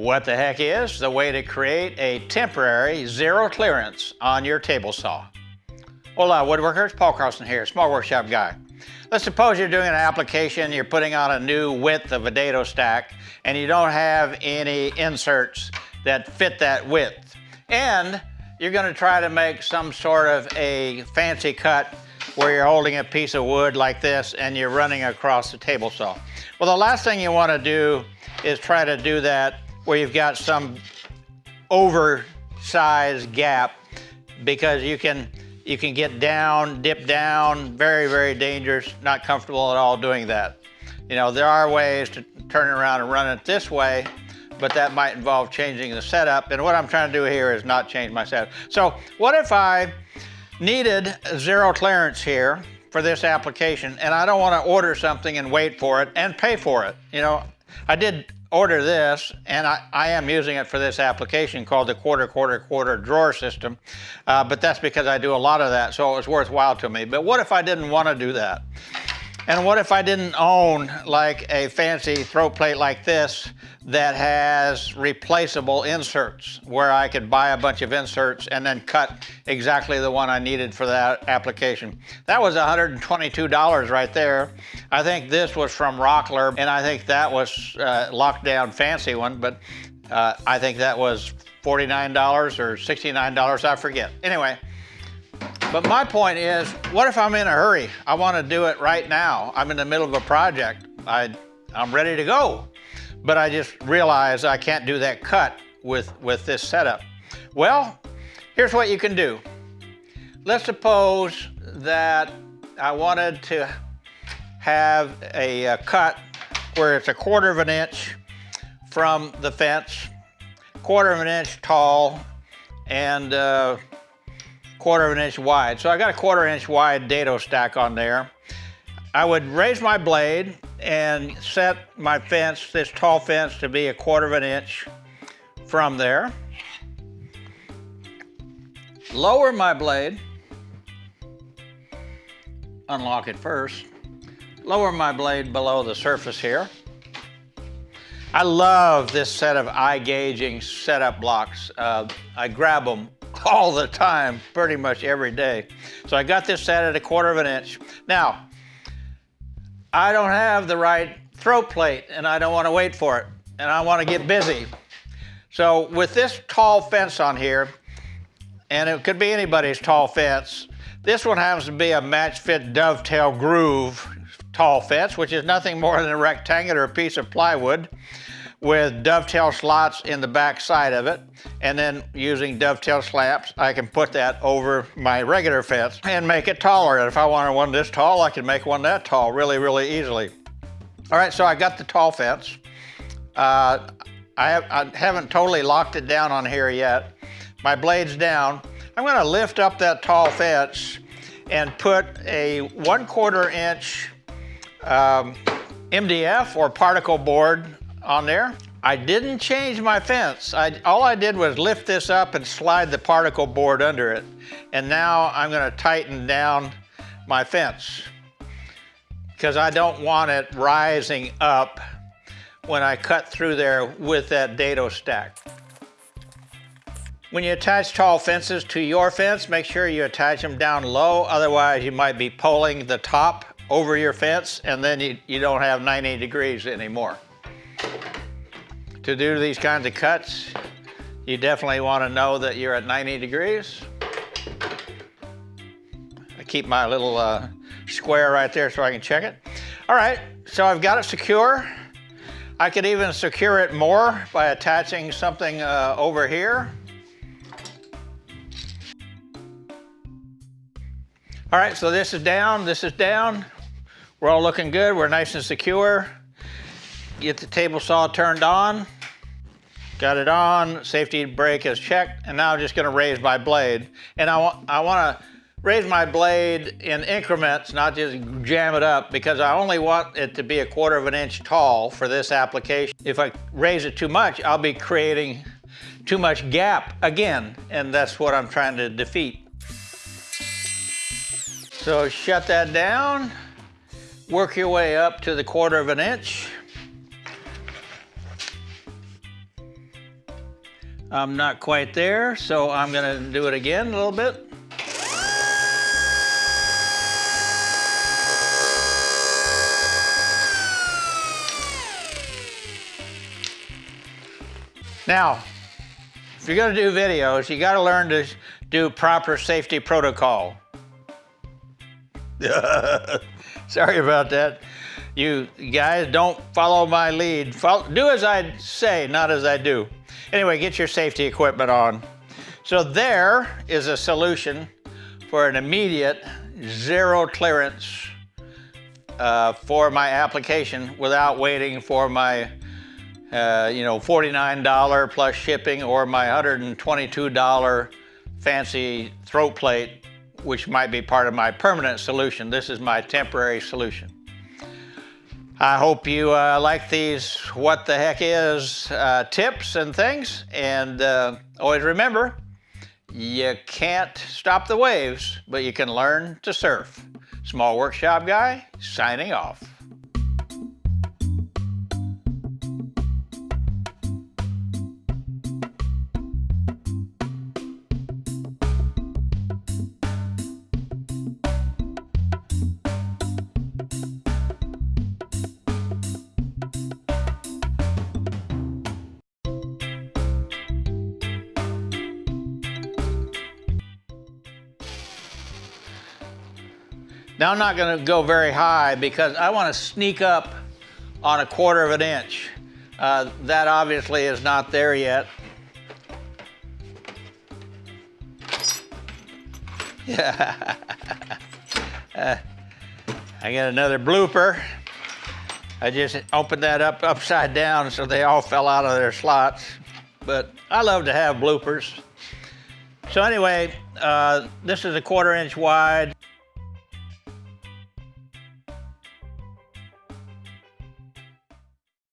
What the heck is the way to create a temporary zero clearance on your table saw? Hola woodworkers, Paul Carlson here, small workshop guy. Let's suppose you're doing an application, you're putting on a new width of a dado stack, and you don't have any inserts that fit that width. And you're gonna try to make some sort of a fancy cut where you're holding a piece of wood like this and you're running across the table saw. Well, the last thing you wanna do is try to do that where you've got some oversized gap because you can you can get down, dip down, very, very dangerous, not comfortable at all doing that. You know, there are ways to turn it around and run it this way, but that might involve changing the setup. And what I'm trying to do here is not change my setup. So what if I needed zero clearance here for this application and I don't want to order something and wait for it and pay for it? You know, I did order this, and I, I, am using it for this application called the quarter, quarter, quarter drawer system, uh, but that's because I do a lot of that, so it was worthwhile to me. But what if I didn't want to do that? And what if I didn't own like a fancy throat plate like this that has replaceable inserts where I could buy a bunch of inserts and then cut exactly the one I needed for that application. That was $122 right there. I think this was from Rockler and I think that was a lockdown fancy one, but uh, I think that was $49 or $69, I forget. Anyway, but my point is, what if I'm in a hurry? I want to do it right now. I'm in the middle of a project. I, I'm ready to go but I just realize I can't do that cut with, with this setup. Well, here's what you can do. Let's suppose that I wanted to have a, a cut where it's a quarter of an inch from the fence, quarter of an inch tall, and uh, quarter of an inch wide. So I got a quarter inch wide dado stack on there. I would raise my blade and set my fence, this tall fence, to be a quarter of an inch from there. Lower my blade, unlock it first, lower my blade below the surface here. I love this set of iGaging setup blocks. Uh, I grab them all the time, pretty much every day. So I got this set at a quarter of an inch. Now, I don't have the right throat plate and I don't want to wait for it and I want to get busy. So with this tall fence on here, and it could be anybody's tall fence, this one happens to be a MatchFit dovetail groove tall fence, which is nothing more than a rectangular piece of plywood with dovetail slots in the back side of it. And then using dovetail slabs, I can put that over my regular fence and make it taller. And if I wanted one this tall, I can make one that tall really, really easily. All right, so I got the tall fence. Uh, I, have, I haven't totally locked it down on here yet. My blade's down. I'm gonna lift up that tall fence and put a one quarter inch um, MDF or particle board on there. I didn't change my fence. I, all I did was lift this up and slide the particle board under it. And now I'm gonna tighten down my fence because I don't want it rising up when I cut through there with that dado stack. When you attach tall fences to your fence, make sure you attach them down low, otherwise you might be pulling the top over your fence and then you, you don't have 90 degrees anymore to do these kinds of cuts, you definitely want to know that you're at 90 degrees. I keep my little uh, square right there so I can check it. All right, so I've got it secure. I could even secure it more by attaching something uh, over here. All right, so this is down, this is down. We're all looking good, we're nice and secure. Get the table saw turned on. Got it on, safety brake is checked, and now I'm just gonna raise my blade. And I, wa I wanna raise my blade in increments, not just jam it up, because I only want it to be a quarter of an inch tall for this application. If I raise it too much, I'll be creating too much gap again, and that's what I'm trying to defeat. So shut that down, work your way up to the quarter of an inch. I'm not quite there, so I'm gonna do it again a little bit. Now, if you're gonna do videos, you gotta learn to do proper safety protocol. Sorry about that. You guys don't follow my lead. Follow, do as I say, not as I do. Anyway, get your safety equipment on. So there is a solution for an immediate zero clearance uh, for my application without waiting for my uh, you know, $49 plus shipping or my $122 fancy throat plate, which might be part of my permanent solution. This is my temporary solution. I hope you uh, like these what the heck is uh, tips and things. And uh, always remember, you can't stop the waves, but you can learn to surf. Small Workshop Guy, signing off. Now I'm not gonna go very high because I wanna sneak up on a quarter of an inch. Uh, that obviously is not there yet. Yeah. uh, I got another blooper. I just opened that up upside down so they all fell out of their slots. But I love to have bloopers. So anyway, uh, this is a quarter inch wide.